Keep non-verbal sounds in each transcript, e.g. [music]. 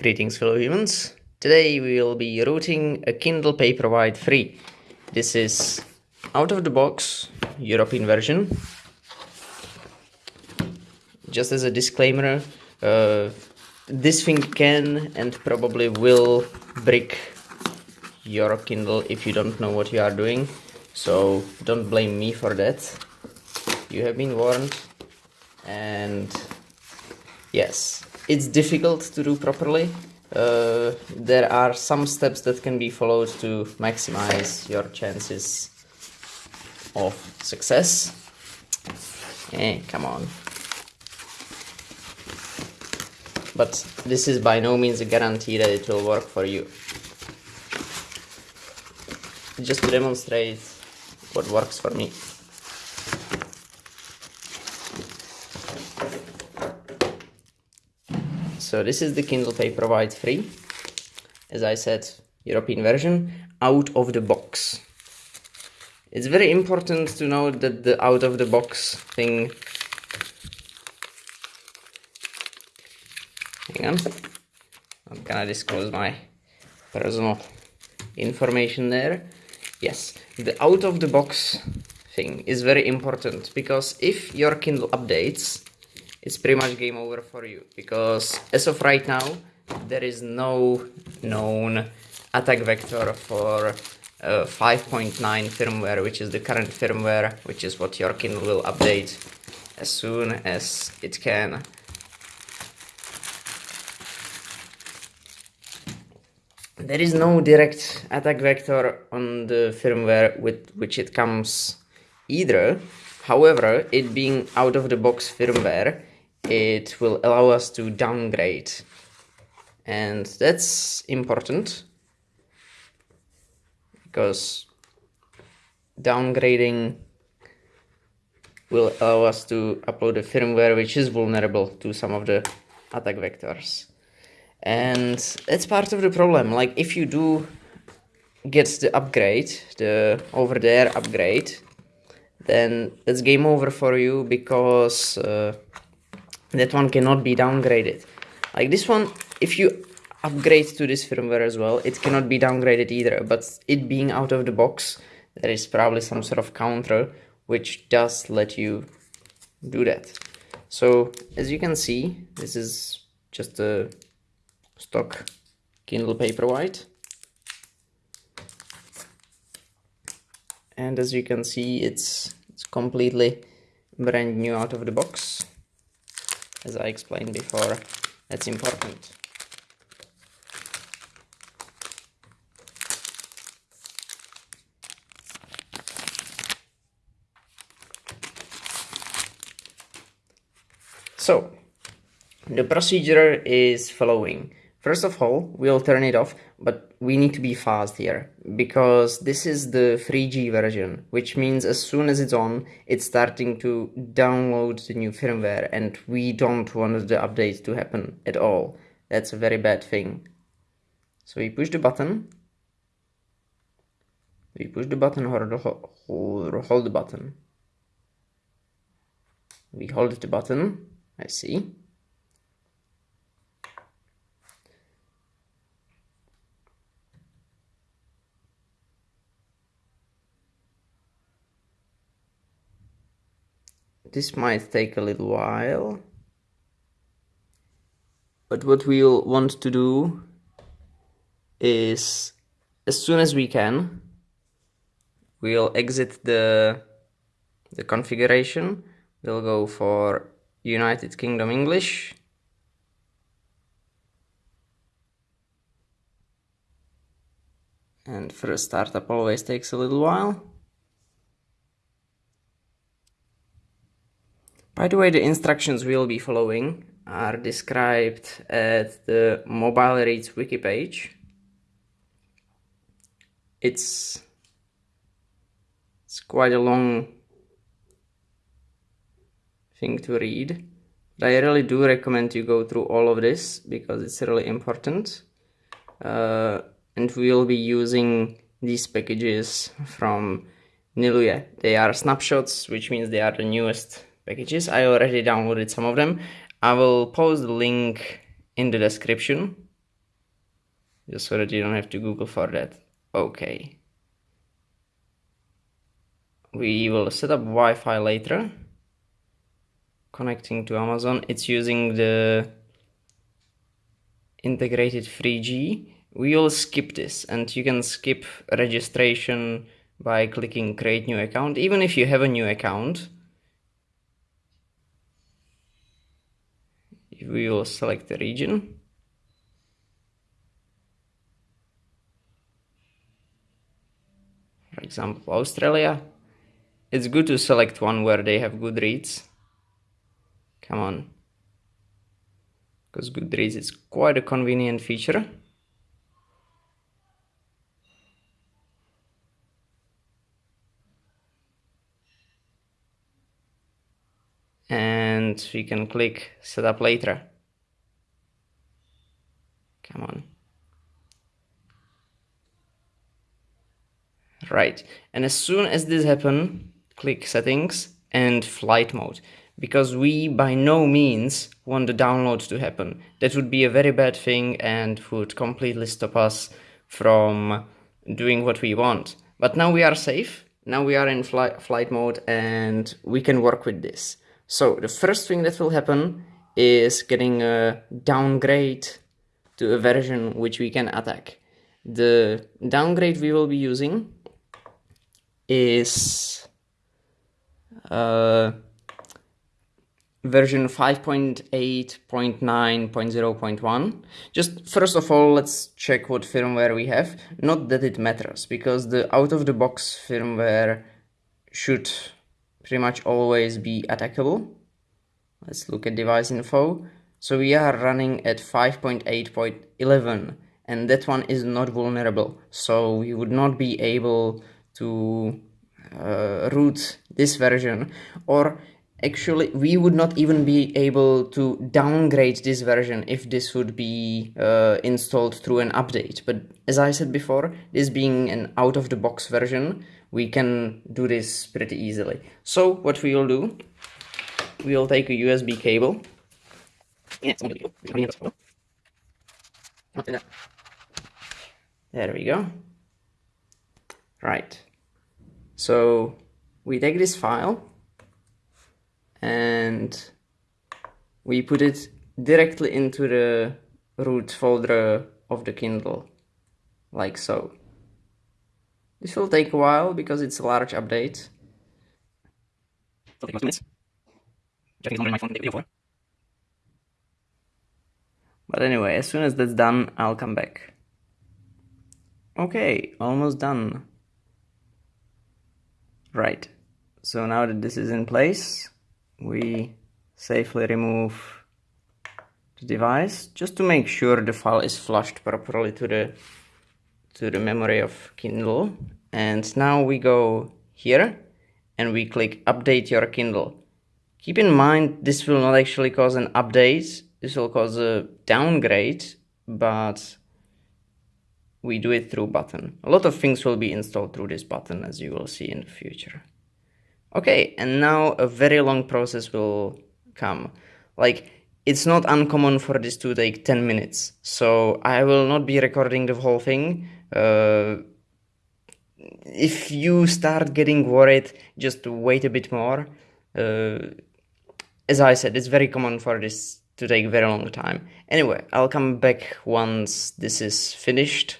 Greetings fellow humans. Today we will be routing a Kindle Paperwhite 3. This is out of the box European version. Just as a disclaimer, uh, this thing can and probably will brick your Kindle if you don't know what you are doing. So don't blame me for that. You have been warned and yes, it's difficult to do properly. Uh, there are some steps that can be followed to maximize your chances of success. Eh, come on. But this is by no means a guarantee that it will work for you. Just to demonstrate what works for me. So this is the Kindle Paperwhite 3. As I said, European version, out of the box. It's very important to note that the out of the box thing... Hang on. I'm gonna disclose my personal information there. Yes, the out of the box thing is very important because if your Kindle updates, it's pretty much game over for you because as of right now there is no known attack vector for uh, 5.9 firmware which is the current firmware which is what your Kindle will update as soon as it can. There is no direct attack vector on the firmware with which it comes either. However it being out of the box firmware it will allow us to downgrade. And that's important because downgrading will allow us to upload a firmware which is vulnerable to some of the attack vectors. And that's part of the problem. Like if you do get the upgrade the over there upgrade then it's game over for you because uh, that one cannot be downgraded. Like this one if you upgrade to this firmware as well it cannot be downgraded either. But it being out of the box there is probably some sort of counter which does let you do that. So as you can see this is just a stock Kindle Paperwhite and as you can see it's it's completely brand new out of the box as I explained before, that's important. So, the procedure is following. First of all, we'll turn it off, but we need to be fast here because this is the 3G version, which means as soon as it's on, it's starting to download the new firmware and we don't want the update to happen at all. That's a very bad thing. So we push the button. We push the button or hold, hold the button. We hold the button. I see. This might take a little while. But what we'll want to do is as soon as we can we'll exit the the configuration. We'll go for United Kingdom English. And first startup always takes a little while By the way, the instructions we'll be following are described at the Mobile Reads wiki page. It's, it's quite a long thing to read. But I really do recommend you go through all of this because it's really important. Uh, and we'll be using these packages from Niluye. They are snapshots, which means they are the newest packages. I already downloaded some of them. I will post the link in the description just so that you don't have to Google for that. Okay. We will set up Wi-Fi later. Connecting to Amazon. It's using the integrated 3G. We will skip this and you can skip registration by clicking create new account. Even if you have a new account, we will select the region. For example Australia. It's good to select one where they have good reads. come on. Because Goodreads is quite a convenient feature and we can click setup later. Come on. Right. And as soon as this happen click settings and flight mode. Because we by no means want the download to happen. That would be a very bad thing and would completely stop us from doing what we want. But now we are safe. Now we are in fly flight mode and we can work with this so the first thing that will happen is getting a downgrade to a version which we can attack. The downgrade we will be using is uh, version 5.8.9.0.1. Just first of all, let's check what firmware we have. Not that it matters, because the out-of-the-box firmware should pretty much always be attackable. Let's look at device info. So we are running at 5.8.11 and that one is not vulnerable. So we would not be able to uh, root this version or actually we would not even be able to downgrade this version if this would be uh, installed through an update but as I said before this being an out-of-the-box version we can do this pretty easily. So what we will do, we will take a USB cable. There we go. Right. So we take this file and we put it directly into the root folder of the Kindle, like so. This will take a while because it's a large update. It'll take minutes. Longer than my phone video for. But anyway, as soon as that's done, I'll come back. Okay, almost done. Right, so now that this is in place, we safely remove the device just to make sure the file is flushed properly to the to the memory of Kindle and now we go here and we click update your Kindle. Keep in mind this will not actually cause an update, this will cause a downgrade, but we do it through button. A lot of things will be installed through this button as you will see in the future. Okay, and now a very long process will come. Like, it's not uncommon for this to take 10 minutes, so I will not be recording the whole thing. Uh, if you start getting worried, just wait a bit more. Uh, as I said, it's very common for this to take very long time. Anyway, I'll come back once this is finished.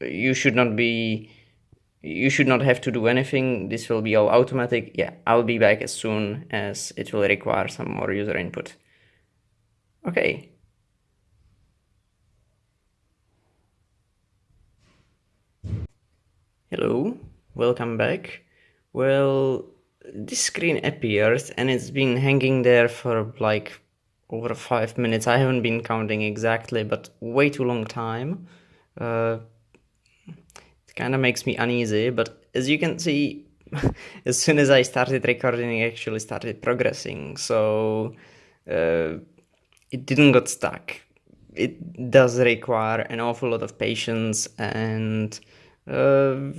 You should not be you should not have to do anything. This will be all automatic. Yeah, I'll be back as soon as it will require some more user input. Okay. Hello, welcome back. Well, this screen appears and it's been hanging there for like over five minutes. I haven't been counting exactly, but way too long time. Uh, it kind of makes me uneasy, but as you can see, [laughs] as soon as I started recording, it actually started progressing. So uh, it didn't get stuck. It does require an awful lot of patience and uh,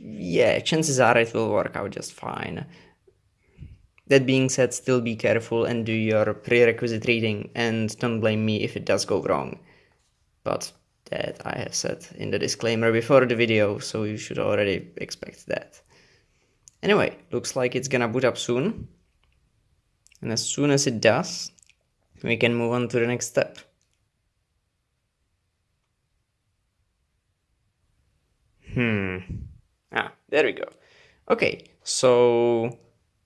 yeah, chances are it will work out just fine. That being said, still be careful and do your prerequisite reading and don't blame me if it does go wrong. But that I have said in the disclaimer before the video, so you should already expect that. Anyway, looks like it's gonna boot up soon. And as soon as it does, we can move on to the next step. Hmm. Ah, there we go. Okay, so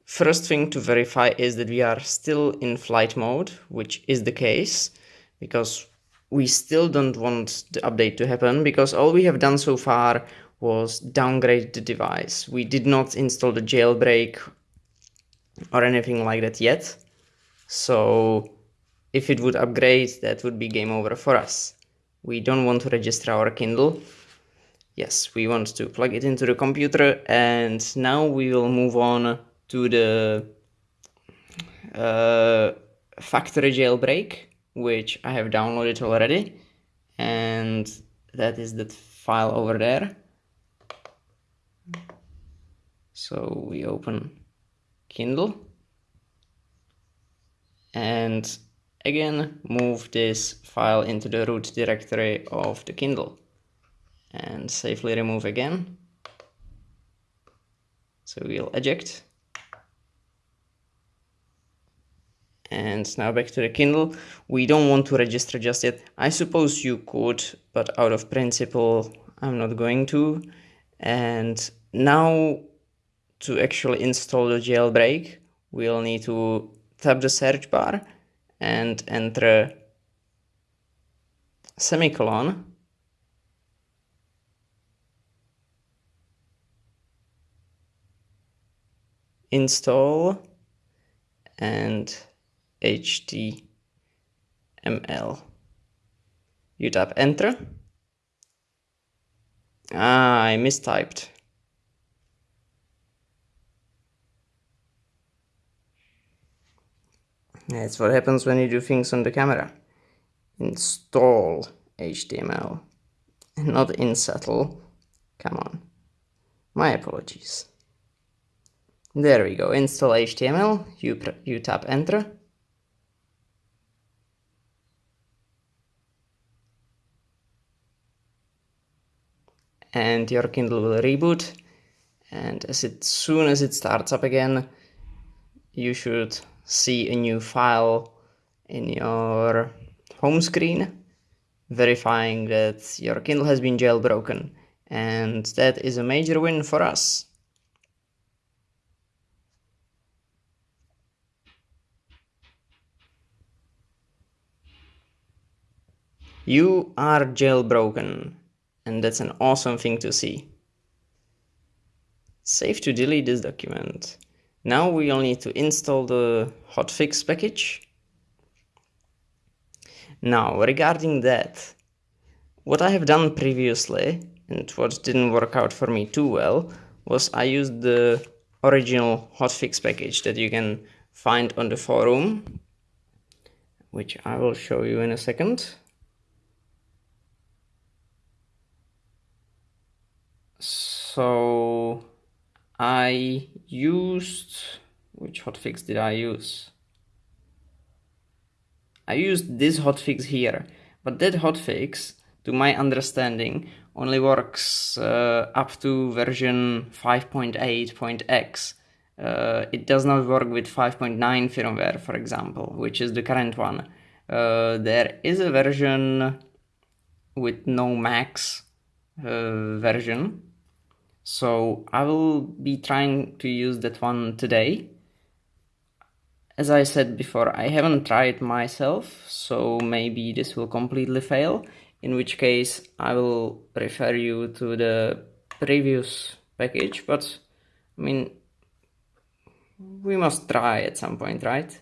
first thing to verify is that we are still in flight mode, which is the case, because we still don't want the update to happen, because all we have done so far was downgrade the device. We did not install the jailbreak or anything like that yet. So if it would upgrade, that would be game over for us. We don't want to register our Kindle. Yes, we want to plug it into the computer and now we will move on to the uh, factory jailbreak, which I have downloaded already. And that is that file over there. So we open Kindle and again move this file into the root directory of the Kindle and safely remove again. So we'll eject. And now back to the Kindle. We don't want to register just yet. I suppose you could, but out of principle, I'm not going to. And now to actually install the jailbreak, we'll need to tap the search bar and enter semicolon install and html you tap enter ah i mistyped That's what happens when you do things on the camera. Install HTML, and not insettle. Come on. My apologies. There we go. Install HTML. You, you tap enter. And your Kindle will reboot. And as it soon as it starts up again, you should see a new file in your home screen verifying that your Kindle has been jailbroken and that is a major win for us. You are jailbroken and that's an awesome thing to see. Save to delete this document. Now we will need to install the hotfix package. Now regarding that, what I have done previously and what didn't work out for me too well was I used the original hotfix package that you can find on the forum, which I will show you in a second. So I used, which hotfix did I use? I used this hotfix here, but that hotfix, to my understanding, only works uh, up to version 5.8.x. Uh, it does not work with 5.9 firmware, for example, which is the current one. Uh, there is a version with no max uh, version so I will be trying to use that one today. As I said before, I haven't tried myself, so maybe this will completely fail, in which case I will refer you to the previous package, but I mean, we must try at some point, right?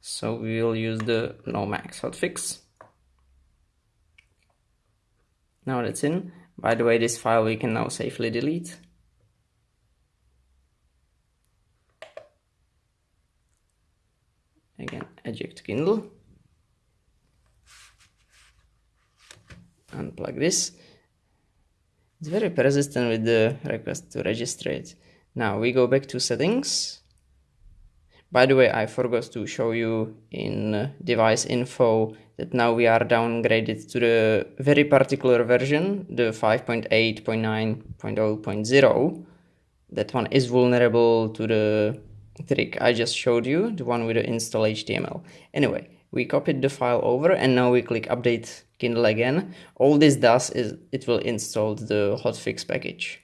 So we will use the no max hotfix. Now that's in. By the way, this file we can now safely delete. Again, eject Kindle. Unplug this. It's very persistent with the request to register it. Now we go back to settings. By the way, I forgot to show you in uh, device info that now we are downgraded to the very particular version, the 5.8.9.0.0. That one is vulnerable to the trick I just showed you, the one with the install HTML. Anyway, we copied the file over and now we click update Kindle again. All this does is it will install the hotfix package.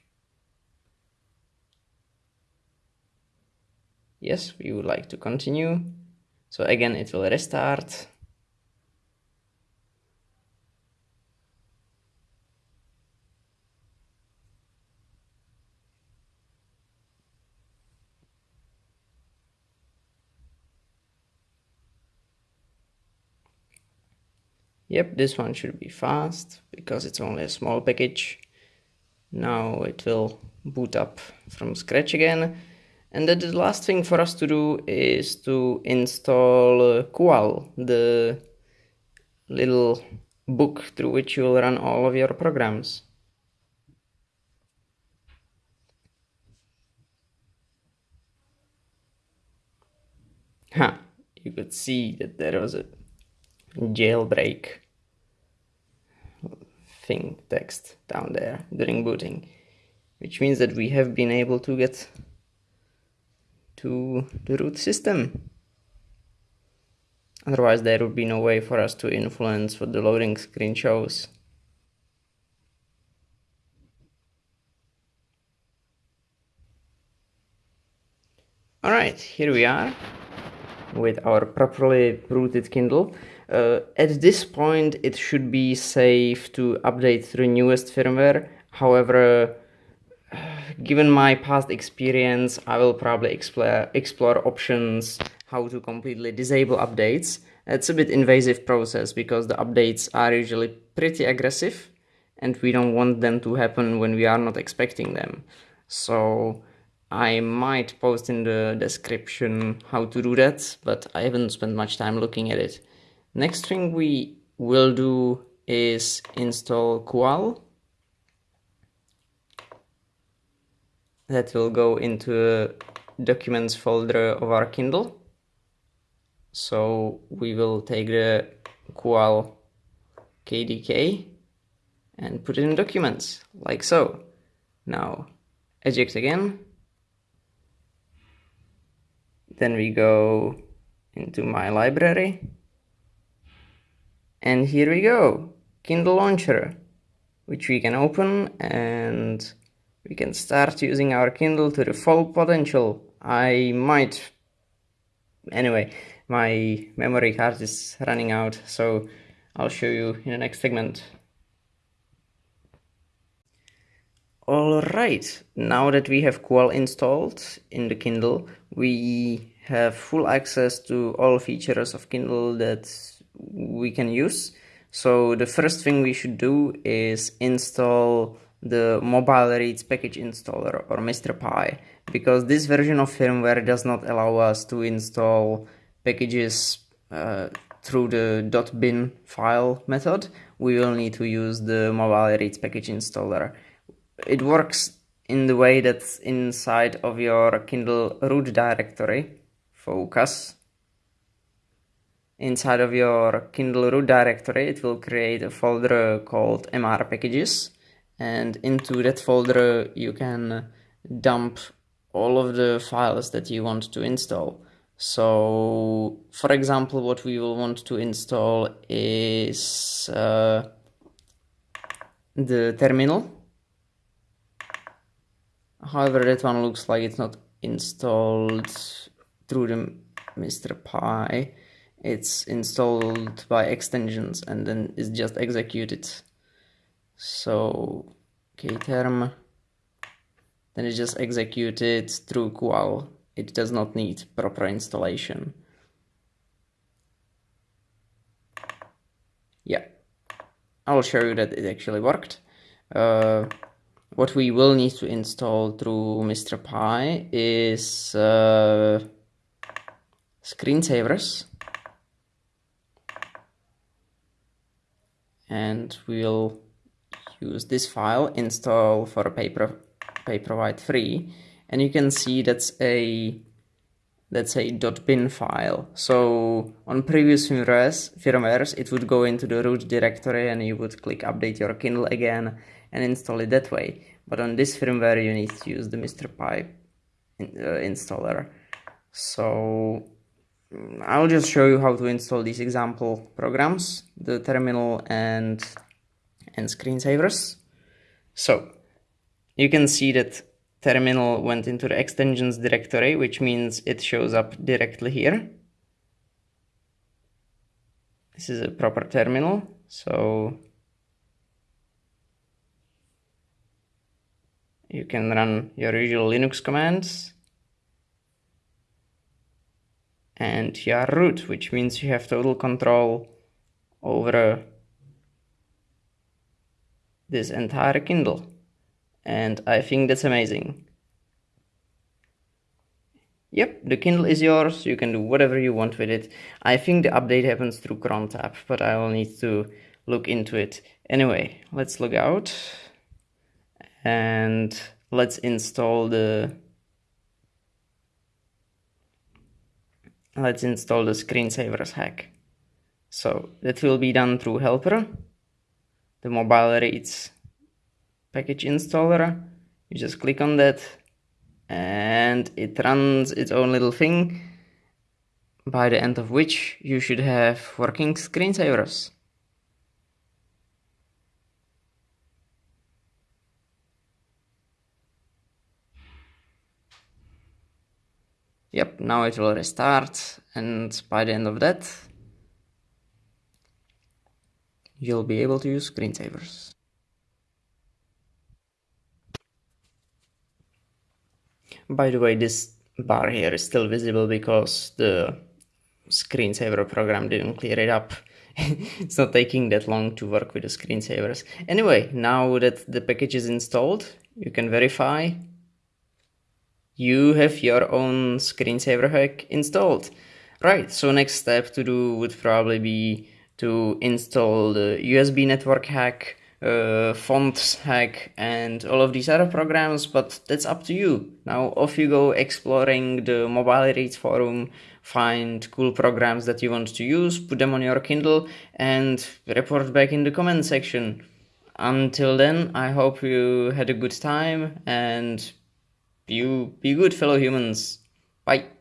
Yes, we would like to continue. So again, it will restart. Yep, this one should be fast because it's only a small package. Now it will boot up from scratch again. And then the last thing for us to do is to install Qual, the little book through which you will run all of your programs. Huh, you could see that there was a jailbreak thing text down there during booting which means that we have been able to get to the root system otherwise there would be no way for us to influence what the loading screen shows Alright, here we are with our properly rooted Kindle. Uh, at this point, it should be safe to update to the newest firmware. However, given my past experience, I will probably explore, explore options how to completely disable updates. It's a bit invasive process because the updates are usually pretty aggressive and we don't want them to happen when we are not expecting them. So I might post in the description how to do that, but I haven't spent much time looking at it. Next thing we will do is install Qual. That will go into documents folder of our Kindle. So we will take the Qual KDK and put it in documents, like so. Now, eject again. Then we go into my library and here we go, Kindle Launcher, which we can open and we can start using our Kindle to the full potential. I might, anyway, my memory card is running out, so I'll show you in the next segment. Alright, now that we have Qual installed in the Kindle, we have full access to all features of Kindle that we can use. So the first thing we should do is install the mobile reads package installer or MrPy because this version of firmware does not allow us to install packages uh, through the .bin file method. We will need to use the mobile reads package installer. It works in the way that inside of your Kindle root directory, focus, inside of your Kindle root directory, it will create a folder called MR packages. And into that folder, you can dump all of the files that you want to install. So, for example, what we will want to install is uh, the terminal. However, that one looks like it's not installed through the Mr. Pi. it's installed by extensions and then it's just executed so kterm then it's just executed through qual. It does not need proper installation. Yeah. I'll show you that it actually worked. Uh, what we will need to install through MrPy is uh, screensavers and we'll use this file install for paper paperwhite free and you can see that's a let's say .bin file. So on previous firmwares, firmwares, it would go into the root directory and you would click update your Kindle again and install it that way. But on this firmware, you need to use the Mr. Pipe uh, installer. So I'll just show you how to install these example programs, the terminal and and screensavers. So you can see that terminal went into the extensions directory, which means it shows up directly here. This is a proper terminal, so you can run your usual Linux commands and you are root, which means you have total control over this entire Kindle and I think that's amazing. Yep, the Kindle is yours, you can do whatever you want with it. I think the update happens through crontab, but I will need to look into it. Anyway, let's log out and let's install the let's install the screensavers hack. So that will be done through helper. The mobile reads package installer you just click on that and it runs its own little thing by the end of which you should have working screensavers. Yep, now it will restart and by the end of that you'll be able to use screensavers. By the way, this bar here is still visible because the screensaver program didn't clear it up. [laughs] it's not taking that long to work with the screensavers. Anyway, now that the package is installed, you can verify you have your own screensaver hack installed. Right, so next step to do would probably be to install the USB network hack, uh, fonts hack and all of these other programs but that's up to you. Now off you go exploring the mobile reads forum find cool programs that you want to use put them on your kindle and report back in the comment section. Until then i hope you had a good time and you be good fellow humans. Bye